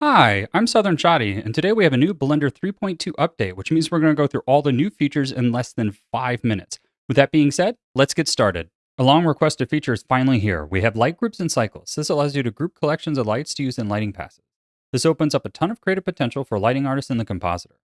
Hi, I'm Southern Shotty, and today we have a new Blender 3.2 update, which means we're going to go through all the new features in less than five minutes. With that being said, let's get started. A long requested feature is finally here. We have light groups and cycles. This allows you to group collections of lights to use in lighting passes. This opens up a ton of creative potential for lighting artists in the compositor.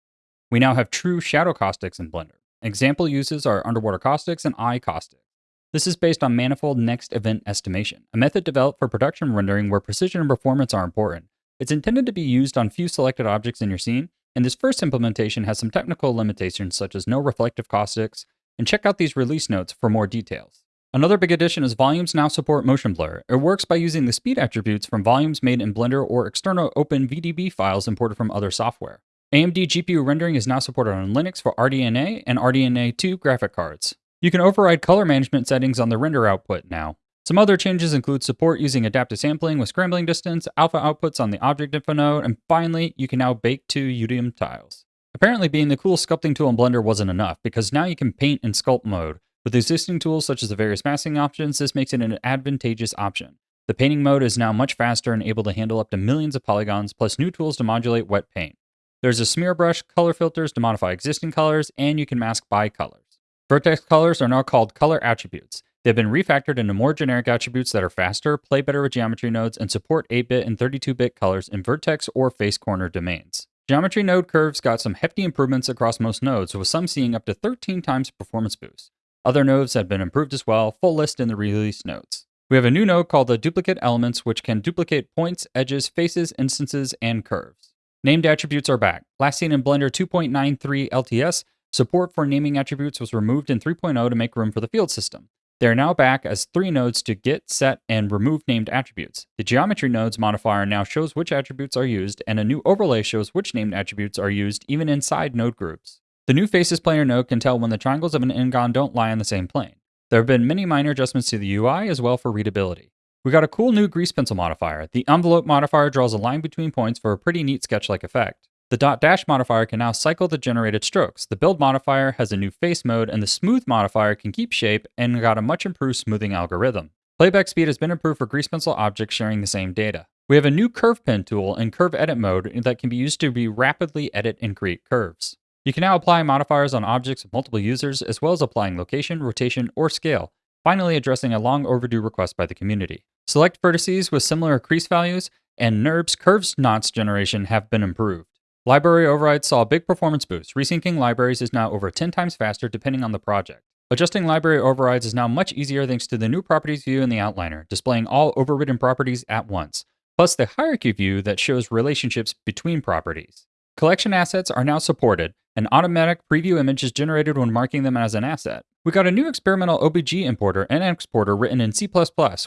We now have true shadow caustics in Blender. Example uses are underwater caustics and eye caustics. This is based on manifold next event estimation, a method developed for production rendering where precision and performance are important. It's intended to be used on few selected objects in your scene, and this first implementation has some technical limitations such as no reflective caustics, and check out these release notes for more details. Another big addition is volumes now support motion blur. It works by using the speed attributes from volumes made in Blender or external OpenVDB files imported from other software. AMD GPU rendering is now supported on Linux for RDNA and RDNA 2 graphic cards. You can override color management settings on the render output now. Some other changes include support using adaptive sampling with scrambling distance, alpha outputs on the object info node, and finally, you can now bake two UDIM tiles. Apparently being the cool sculpting tool in Blender wasn't enough, because now you can paint in sculpt mode. With existing tools such as the various masking options, this makes it an advantageous option. The painting mode is now much faster and able to handle up to millions of polygons, plus new tools to modulate wet paint. There's a smear brush, color filters to modify existing colors, and you can mask by colors. Vertex colors are now called color attributes. They've been refactored into more generic attributes that are faster, play better with geometry nodes, and support 8-bit and 32-bit colors in vertex or face corner domains. Geometry node curves got some hefty improvements across most nodes, with some seeing up to 13 times performance boost. Other nodes have been improved as well, full list in the release notes. We have a new node called the duplicate elements, which can duplicate points, edges, faces, instances, and curves. Named attributes are back. Last seen in Blender 2.93 LTS, Support for naming attributes was removed in 3.0 to make room for the field system. They are now back as three nodes to get, set, and remove named attributes. The geometry nodes modifier now shows which attributes are used, and a new overlay shows which named attributes are used even inside node groups. The new faces planar node can tell when the triangles of an n-gon don't lie on the same plane. There have been many minor adjustments to the UI as well for readability. We got a cool new grease pencil modifier. The envelope modifier draws a line between points for a pretty neat sketch-like effect. The dot dash modifier can now cycle the generated strokes. The build modifier has a new face mode, and the smooth modifier can keep shape and got a much improved smoothing algorithm. Playback speed has been improved for grease pencil objects sharing the same data. We have a new curve pen tool in curve edit mode that can be used to be rapidly edit and create curves. You can now apply modifiers on objects of multiple users, as well as applying location, rotation, or scale, finally addressing a long overdue request by the community. Select vertices with similar crease values, and NURBS curves knots generation have been improved. Library overrides saw a big performance boost. Resyncing libraries is now over 10 times faster depending on the project. Adjusting library overrides is now much easier thanks to the new properties view in the outliner, displaying all overridden properties at once, plus the hierarchy view that shows relationships between properties. Collection assets are now supported. An automatic preview image is generated when marking them as an asset. We got a new experimental OBJ importer and exporter written in C++,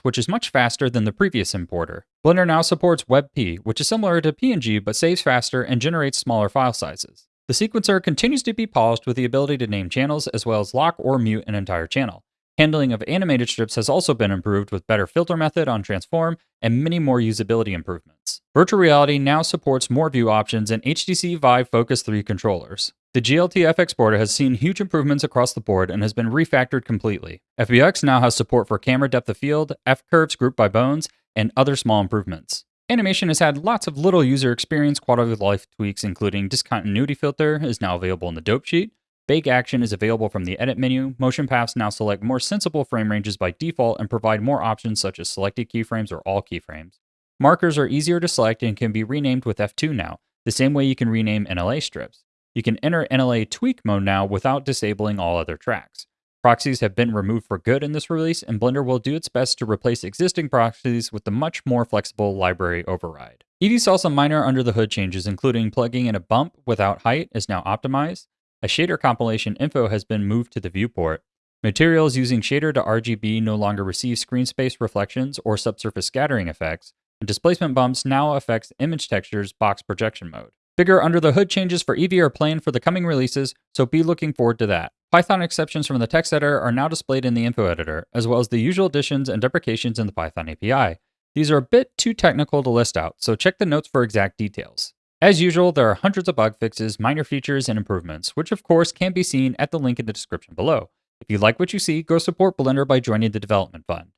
which is much faster than the previous importer. Blender now supports WebP, which is similar to PNG but saves faster and generates smaller file sizes. The sequencer continues to be polished with the ability to name channels as well as lock or mute an entire channel. Handling of animated strips has also been improved with better filter method on transform and many more usability improvements. Virtual Reality now supports more view options and HTC Vive Focus 3 controllers. The GLTF exporter has seen huge improvements across the board and has been refactored completely. FBX now has support for camera depth of field, F-curves grouped by bones, and other small improvements. Animation has had lots of little user experience quality of life tweaks, including discontinuity filter is now available in the dope sheet, Bake action is available from the edit menu. Motion paths now select more sensible frame ranges by default and provide more options such as selected keyframes or all keyframes. Markers are easier to select and can be renamed with F2 now, the same way you can rename NLA strips. You can enter NLA tweak mode now without disabling all other tracks. Proxies have been removed for good in this release, and Blender will do its best to replace existing proxies with the much more flexible library override. Eevee saw some minor under the hood changes, including plugging in a bump without height is now optimized, a shader compilation info has been moved to the viewport. Materials using shader to RGB no longer receive screen space reflections or subsurface scattering effects, and displacement bumps now affects image textures box projection mode. Bigger under the hood changes for Eevee are planned for the coming releases, so be looking forward to that. Python exceptions from the text editor are now displayed in the info editor, as well as the usual additions and deprecations in the Python API. These are a bit too technical to list out, so check the notes for exact details. As usual, there are hundreds of bug fixes, minor features, and improvements, which of course can be seen at the link in the description below. If you like what you see, go support Blender by joining the development fund.